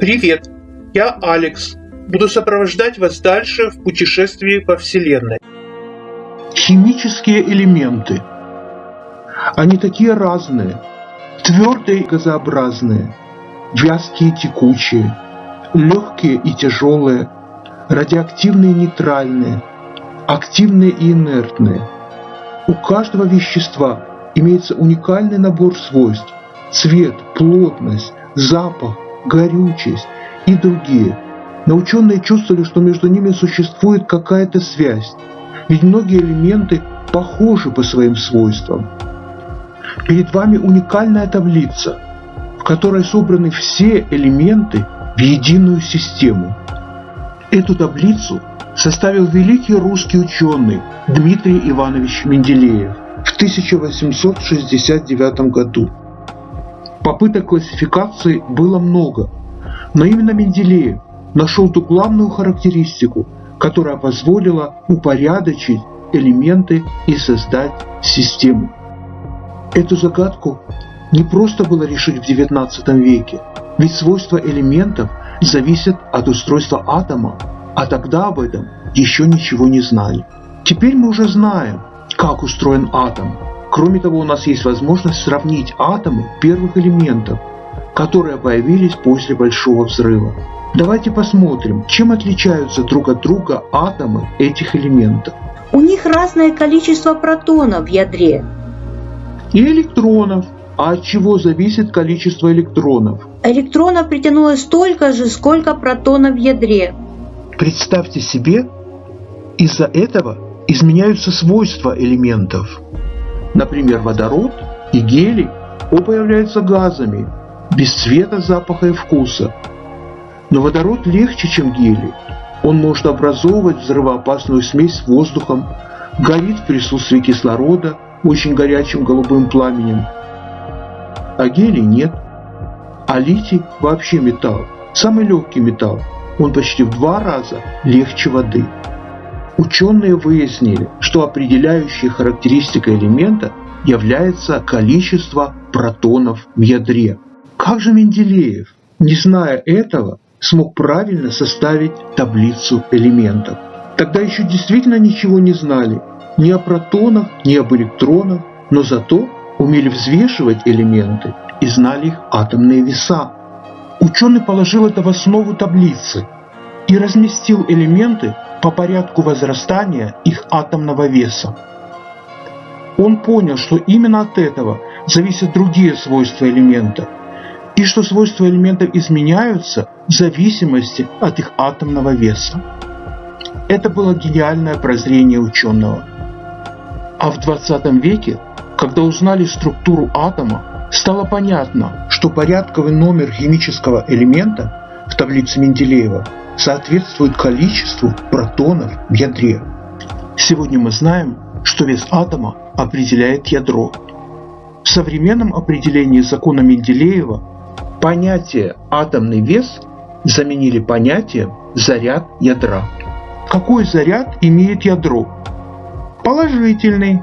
Привет, я Алекс. Буду сопровождать вас дальше в путешествии по Вселенной. Химические элементы. Они такие разные. Твердые и газообразные, вязкие и текучие, легкие и тяжелые, радиоактивные и нейтральные, активные и инертные. У каждого вещества имеется уникальный набор свойств – цвет, плотность, запах, горючесть и другие. Но ученые чувствовали, что между ними существует какая-то связь, ведь многие элементы похожи по своим свойствам. Перед вами уникальная таблица, в которой собраны все элементы в единую систему. Эту таблицу составил великий русский ученый Дмитрий Иванович Менделеев в 1869 году. Попыток классификации было много, но именно Менделеев нашел ту главную характеристику, которая позволила упорядочить элементы и создать систему. Эту загадку не просто было решить в XIX веке, ведь свойства элементов зависят от устройства атома, а тогда об этом еще ничего не знали. Теперь мы уже знаем, как устроен атом, Кроме того, у нас есть возможность сравнить атомы первых элементов, которые появились после Большого взрыва. Давайте посмотрим, чем отличаются друг от друга атомы этих элементов. У них разное количество протонов в ядре. И электронов. А от чего зависит количество электронов? Электронов притянулось столько же, сколько протонов в ядре. Представьте себе, из-за этого изменяются свойства элементов. Например, водород и гелий оба являются газами, без цвета, запаха и вкуса. Но водород легче, чем гелий. Он может образовывать взрывоопасную смесь с воздухом, горит в присутствии кислорода очень горячим голубым пламенем. А гелий нет. А литий вообще металл, самый легкий металл. Он почти в два раза легче воды. Ученые выяснили, что определяющей характеристикой элемента является количество протонов в ядре. Как же Менделеев, не зная этого, смог правильно составить таблицу элементов? Тогда еще действительно ничего не знали ни о протонах, ни об электронах, но зато умели взвешивать элементы и знали их атомные веса. Ученый положил это в основу таблицы и разместил элементы по порядку возрастания их атомного веса. Он понял, что именно от этого зависят другие свойства элемента, и что свойства элементов изменяются в зависимости от их атомного веса. Это было гениальное прозрение ученого. А в 20 веке, когда узнали структуру атома, стало понятно, что порядковый номер химического элемента в таблице Менделеева соответствует количеству протонов в ядре. Сегодня мы знаем, что вес атома определяет ядро. В современном определении закона Менделеева понятие «атомный вес» заменили понятием «заряд ядра». Какой заряд имеет ядро? Положительный.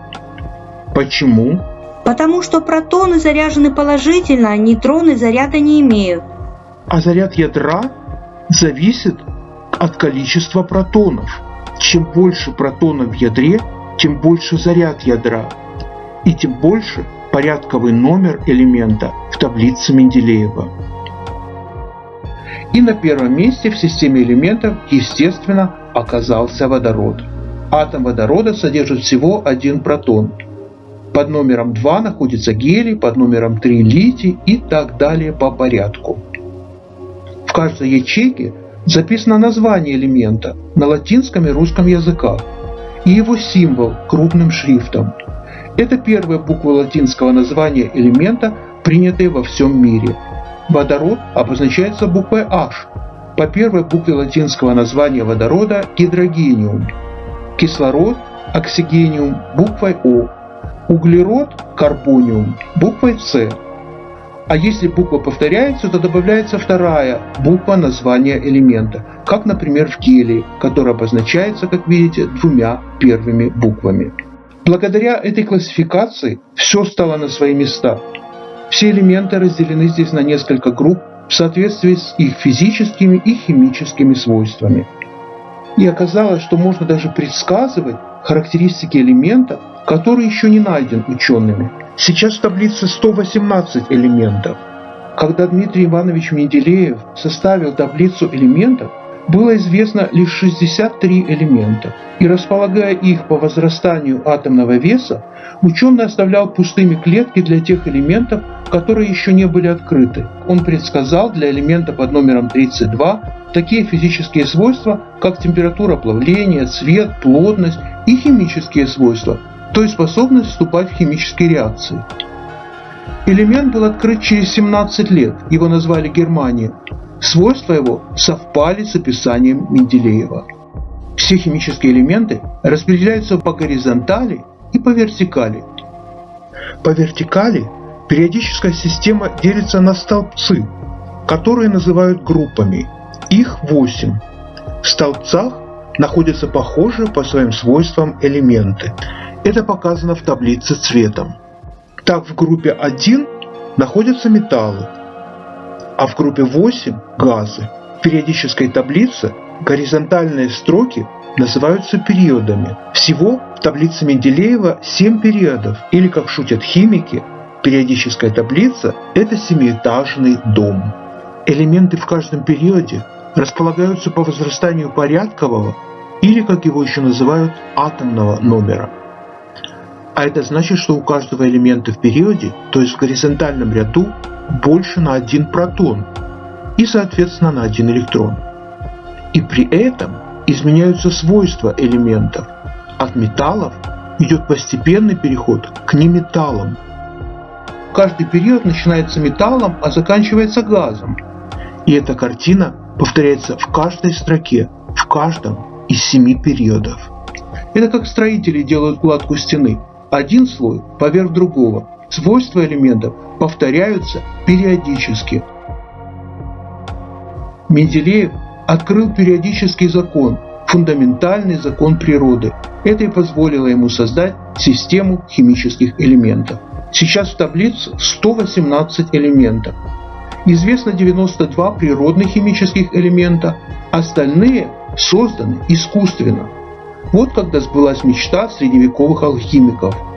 Почему? Потому что протоны заряжены положительно, а нейтроны заряда не имеют. А заряд ядра зависит от количества протонов. Чем больше протонов в ядре, тем больше заряд ядра, и тем больше порядковый номер элемента в таблице Менделеева. И на первом месте в системе элементов, естественно, оказался водород. Атом водорода содержит всего один протон. Под номером 2 находится гелий, под номером 3 литий и так далее по порядку. Каждой ячейке записано название элемента на латинском и русском языках и его символ крупным шрифтом. Это первая буква латинского названия элемента, принятая во всем мире. Водород обозначается буквой H по первой букве латинского названия водорода гидрогениум. Кислород – оксигениум буквой О. Углерод – карбониум буквой С. А если буква повторяется, то добавляется вторая буква названия элемента, как, например, в гелии, который обозначается, как видите, двумя первыми буквами. Благодаря этой классификации все стало на свои места. Все элементы разделены здесь на несколько групп в соответствии с их физическими и химическими свойствами. И оказалось, что можно даже предсказывать характеристики элемента, который еще не найден учеными. Сейчас в таблице 118 элементов. Когда Дмитрий Иванович Менделеев составил таблицу элементов, было известно лишь 63 элемента, и располагая их по возрастанию атомного веса, ученый оставлял пустыми клетки для тех элементов, которые еще не были открыты. Он предсказал для элемента под номером 32 такие физические свойства, как температура плавления, цвет, плотность и химические свойства, то есть способность вступать в химические реакции. Элемент был открыт через 17 лет, его назвали Германия. Свойства его совпали с описанием Менделеева. Все химические элементы распределяются по горизонтали и по вертикали. По вертикали периодическая система делится на столбцы, которые называют группами. Их 8. В столбцах находятся похожие по своим свойствам элементы. Это показано в таблице цветом. Так в группе 1 находятся металлы, а в группе 8 – газы. В периодической таблице горизонтальные строки называются периодами. Всего в таблице Менделеева 7 периодов, или, как шутят химики, периодическая таблица – это семиэтажный дом. Элементы в каждом периоде располагаются по возрастанию порядкового или, как его еще называют, атомного номера. А это значит, что у каждого элемента в периоде, то есть в горизонтальном ряду, больше на один протон и, соответственно, на один электрон. И при этом изменяются свойства элементов. От металлов идет постепенный переход к неметаллам. Каждый период начинается металлом, а заканчивается газом. И эта картина повторяется в каждой строке, в каждом из семи периодов. Это как строители делают кладку стены. Один слой поверх другого. Свойства элементов повторяются периодически. Менделеев открыл периодический закон, фундаментальный закон природы. Это и позволило ему создать систему химических элементов. Сейчас в таблице 118 элементов. Известно 92 природных химических элемента, остальные созданы искусственно. Вот когда сбылась мечта средневековых алхимиков –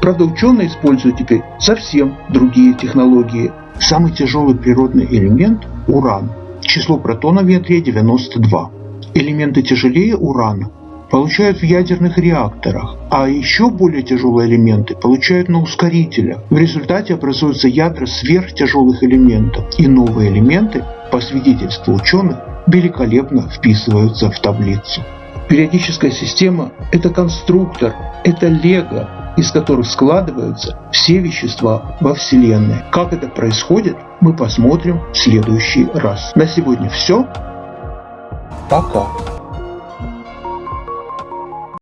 Правда, ученые используют теперь совсем другие технологии. Самый тяжелый природный элемент – уран. Число протонов в ядре 92. Элементы тяжелее урана получают в ядерных реакторах, а еще более тяжелые элементы получают на ускорителях. В результате образуются ядра сверхтяжелых элементов, и новые элементы, по свидетельству ученых, великолепно вписываются в таблицу. Периодическая система – это конструктор, это лего, из которых складываются все вещества во Вселенной. Как это происходит, мы посмотрим в следующий раз. На сегодня все. Пока.